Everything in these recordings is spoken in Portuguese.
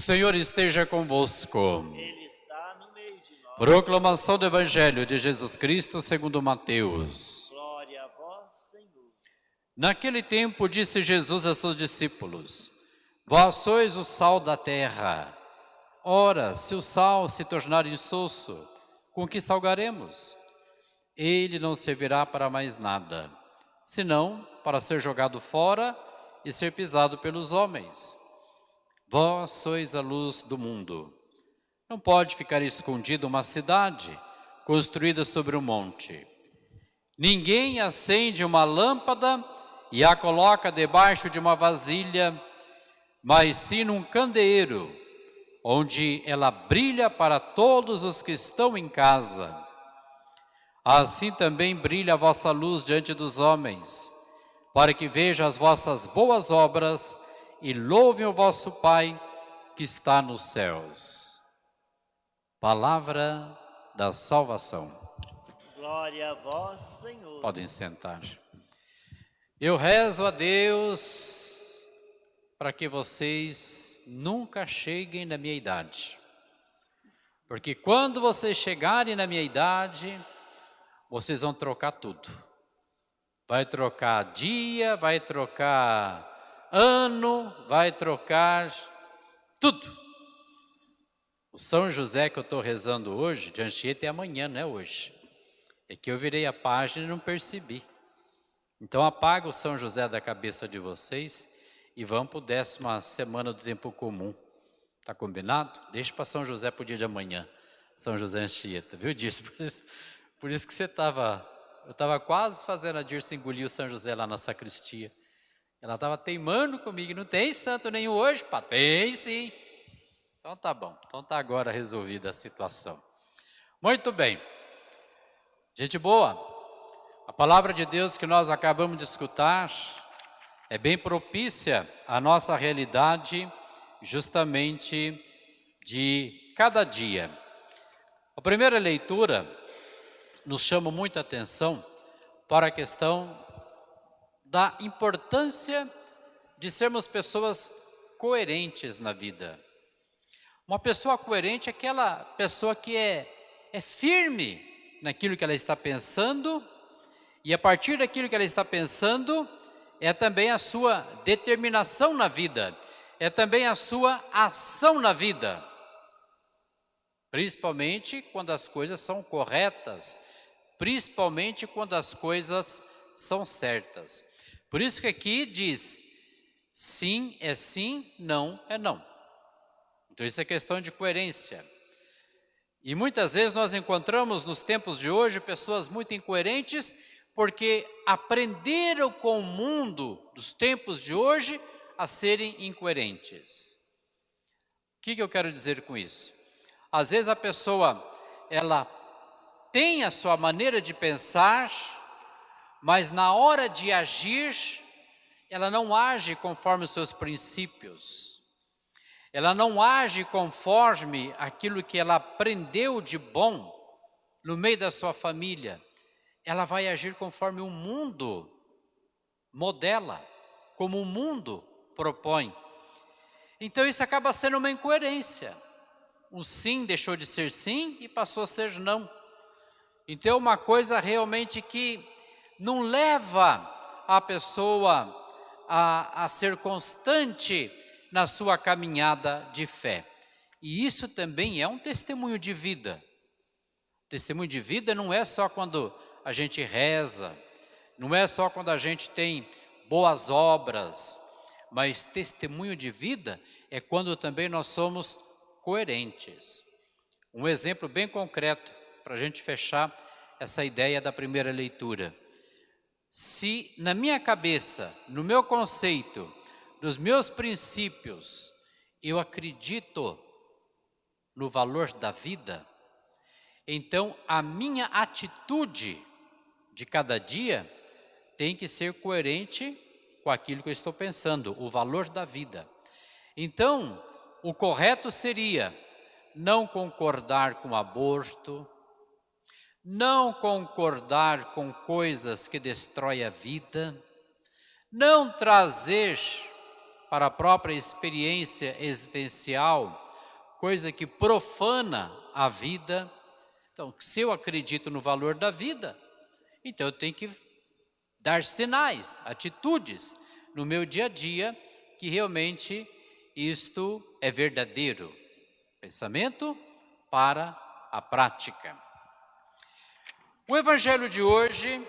O Senhor esteja convosco. Ele está no meio de nós. Proclamação do Evangelho de Jesus Cristo segundo Mateus. Glória a vós, Senhor. Naquele tempo disse Jesus a seus discípulos, Vós sois o sal da terra. Ora, se o sal se tornar insosso, com que salgaremos? Ele não servirá para mais nada, senão para ser jogado fora e ser pisado pelos homens. Vós sois a luz do mundo. Não pode ficar escondida uma cidade construída sobre um monte. Ninguém acende uma lâmpada e a coloca debaixo de uma vasilha, mas sim num candeeiro, onde ela brilha para todos os que estão em casa. Assim também brilha a vossa luz diante dos homens, para que vejam as vossas boas obras e louvem o vosso Pai que está nos céus. Palavra da salvação. Glória a vós, Senhor. Podem sentar. Eu rezo a Deus para que vocês nunca cheguem na minha idade. Porque quando vocês chegarem na minha idade, vocês vão trocar tudo. Vai trocar dia, vai trocar ano, vai trocar tudo. O São José que eu estou rezando hoje, de Anchieta é amanhã, não é hoje. É que eu virei a página e não percebi. Então apaga o São José da cabeça de vocês e vamos para a décima semana do tempo comum. Tá combinado? Deixa para São José para o dia de amanhã. São José Anchieta, viu disso? Por isso, por isso que você estava... Eu estava quase fazendo a Dirce engolir o São José lá na sacristia. Ela estava teimando comigo, não tem santo nenhum hoje? Pá, tem sim. Então tá bom, então tá agora resolvida a situação. Muito bem. Gente boa, a palavra de Deus que nós acabamos de escutar é bem propícia à nossa realidade justamente de cada dia. A primeira leitura nos chama muita atenção para a questão da importância de sermos pessoas coerentes na vida. Uma pessoa coerente é aquela pessoa que é, é firme naquilo que ela está pensando e a partir daquilo que ela está pensando é também a sua determinação na vida, é também a sua ação na vida. Principalmente quando as coisas são corretas, principalmente quando as coisas são certas. Por isso que aqui diz, sim é sim, não é não. Então isso é questão de coerência. E muitas vezes nós encontramos nos tempos de hoje pessoas muito incoerentes porque aprenderam com o mundo dos tempos de hoje a serem incoerentes. O que, que eu quero dizer com isso? Às vezes a pessoa, ela tem a sua maneira de pensar, mas na hora de agir, ela não age conforme os seus princípios. Ela não age conforme aquilo que ela aprendeu de bom no meio da sua família. Ela vai agir conforme o mundo modela, como o mundo propõe. Então isso acaba sendo uma incoerência. O sim deixou de ser sim e passou a ser não. Então é uma coisa realmente que não leva a pessoa a, a ser constante na sua caminhada de fé. E isso também é um testemunho de vida. Testemunho de vida não é só quando a gente reza, não é só quando a gente tem boas obras, mas testemunho de vida é quando também nós somos coerentes. Um exemplo bem concreto para a gente fechar essa ideia da primeira leitura se na minha cabeça, no meu conceito, nos meus princípios, eu acredito no valor da vida, então a minha atitude de cada dia tem que ser coerente com aquilo que eu estou pensando, o valor da vida. Então, o correto seria não concordar com aborto, não concordar com coisas que destroem a vida, não trazer para a própria experiência existencial, coisa que profana a vida. Então, se eu acredito no valor da vida, então eu tenho que dar sinais, atitudes no meu dia a dia que realmente isto é verdadeiro. Pensamento para a prática. O evangelho de hoje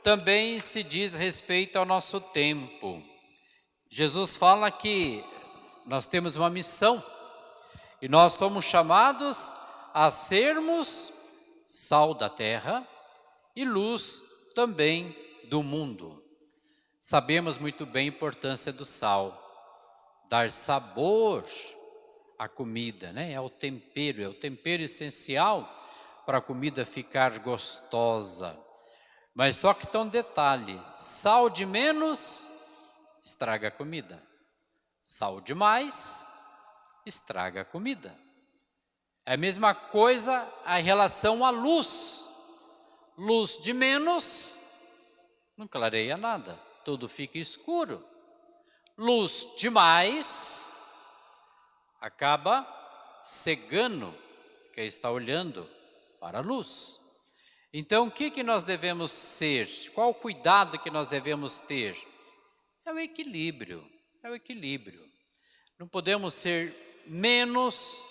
também se diz respeito ao nosso tempo. Jesus fala que nós temos uma missão e nós somos chamados a sermos sal da terra e luz também do mundo. Sabemos muito bem a importância do sal, dar sabor à comida, né? é o tempero, é o tempero essencial para a comida ficar gostosa. Mas só que tem um detalhe, sal de menos estraga a comida, sal de mais estraga a comida. É a mesma coisa a relação à luz, luz de menos não clareia nada, tudo fica escuro. Luz demais acaba cegando quem está olhando para a luz. Então, o que, que nós devemos ser? Qual o cuidado que nós devemos ter? É o equilíbrio, é o equilíbrio. Não podemos ser menos,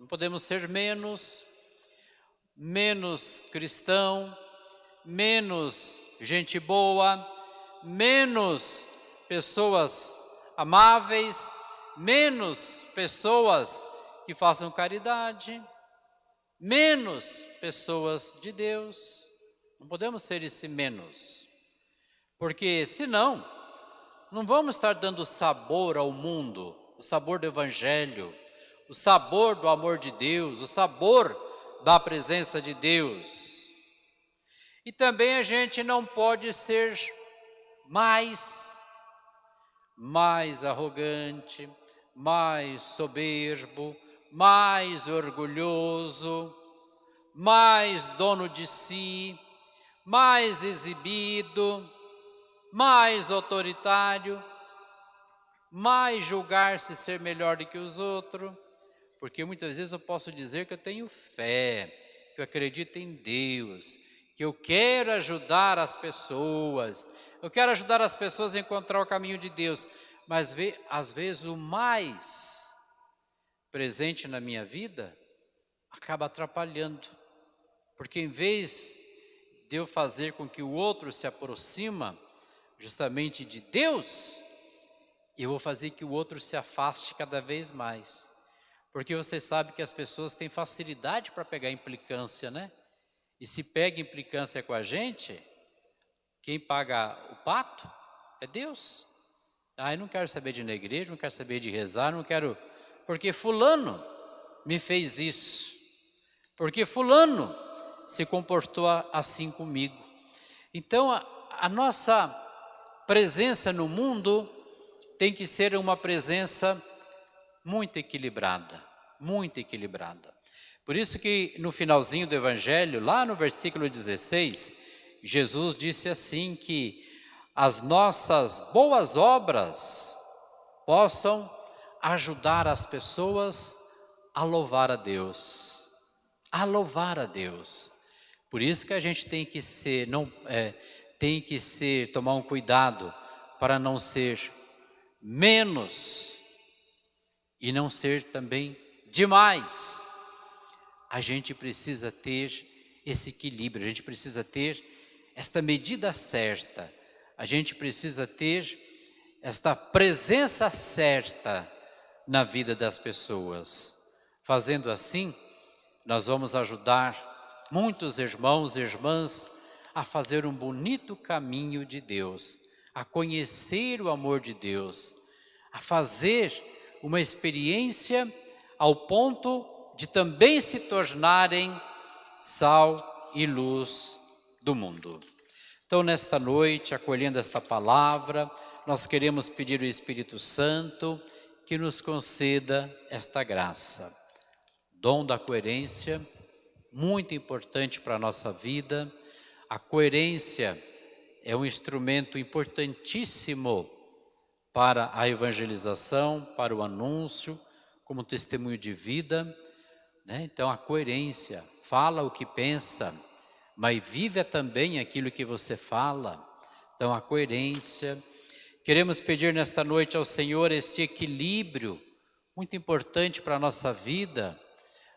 não podemos ser menos, menos cristão, menos gente boa, menos pessoas amáveis, menos pessoas que façam caridade, menos pessoas de Deus. Não podemos ser esse menos, porque senão não vamos estar dando sabor ao mundo, o sabor do Evangelho, o sabor do amor de Deus, o sabor da presença de Deus. E também a gente não pode ser mais, mais arrogante, mais soberbo, mais orgulhoso, mais dono de si, mais exibido, mais autoritário, mais julgar-se ser melhor do que os outros, porque muitas vezes eu posso dizer que eu tenho fé, que eu acredito em Deus, que eu quero ajudar as pessoas, eu quero ajudar as pessoas a encontrar o caminho de Deus, mas às vezes o mais presente na minha vida acaba atrapalhando, porque em vez de eu fazer com que o outro se aproxima justamente de Deus, eu vou fazer que o outro se afaste cada vez mais. Porque você sabe que as pessoas têm facilidade para pegar implicância, né? E se pega implicância com a gente, quem paga o pato é Deus. Ah, eu não quero saber de ir na igreja, não quero saber de rezar, não quero... Porque fulano me fez isso. Porque fulano se comportou assim comigo. Então, a, a nossa presença no mundo tem que ser uma presença muito equilibrada, muito equilibrada. Por isso que no finalzinho do Evangelho, lá no versículo 16, Jesus disse assim que as nossas boas obras possam ajudar as pessoas a louvar a Deus, a louvar a Deus. Por isso que a gente tem que ser, não, é, tem que ser, tomar um cuidado para não ser menos e não ser também demais. A gente precisa ter esse equilíbrio, a gente precisa ter esta medida certa, a gente precisa ter esta presença certa na vida das pessoas. Fazendo assim, nós vamos ajudar muitos irmãos e irmãs a fazer um bonito caminho de Deus, a conhecer o amor de Deus, a fazer uma experiência ao ponto de também se tornarem sal e luz do mundo. Então, nesta noite, acolhendo esta palavra, nós queremos pedir ao Espírito Santo que nos conceda esta graça. Dom da coerência, muito importante para a nossa vida. A coerência é um instrumento importantíssimo para a evangelização, para o anúncio, como testemunho de vida. Né? Então, a coerência, fala o que pensa, mas vive também aquilo que você fala. Então, a coerência. Queremos pedir nesta noite ao Senhor este equilíbrio, muito importante para a nossa vida,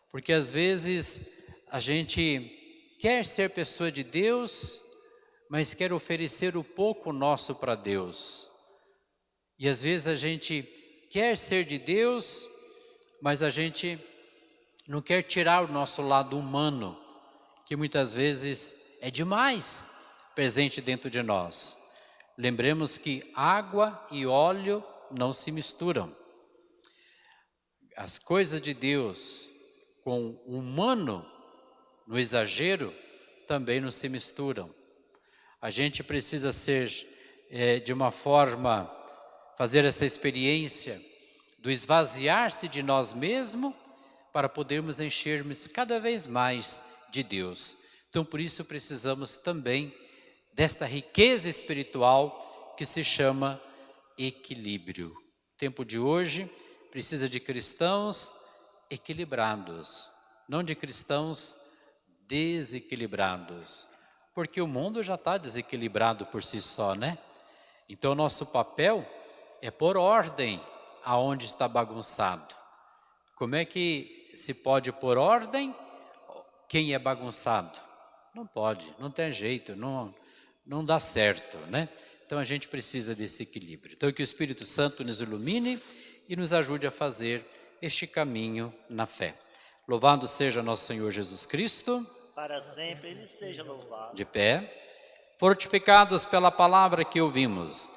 porque às vezes a gente quer ser pessoa de Deus, mas quer oferecer o pouco nosso para Deus. E às vezes a gente quer ser de Deus, mas a gente não quer tirar o nosso lado humano, que muitas vezes é demais presente dentro de nós. Lembremos que água e óleo não se misturam. As coisas de Deus com o humano no exagero também não se misturam. A gente precisa ser é, de uma forma, fazer essa experiência do esvaziar-se de nós mesmos para podermos enchermos cada vez mais de Deus. Então, por isso precisamos também desta riqueza espiritual que se chama equilíbrio. O tempo de hoje precisa de cristãos equilibrados, não de cristãos desequilibrados, porque o mundo já está desequilibrado por si só, né? Então, nosso papel é pôr ordem aonde está bagunçado. Como é que se pode pôr ordem quem é bagunçado? Não pode, não tem jeito, não, não dá certo, né? Então, a gente precisa desse equilíbrio. Então, que o Espírito Santo nos ilumine e nos ajude a fazer este caminho na fé. Louvado seja nosso Senhor Jesus Cristo para sempre ele seja louvado. De pé, fortificados pela palavra que ouvimos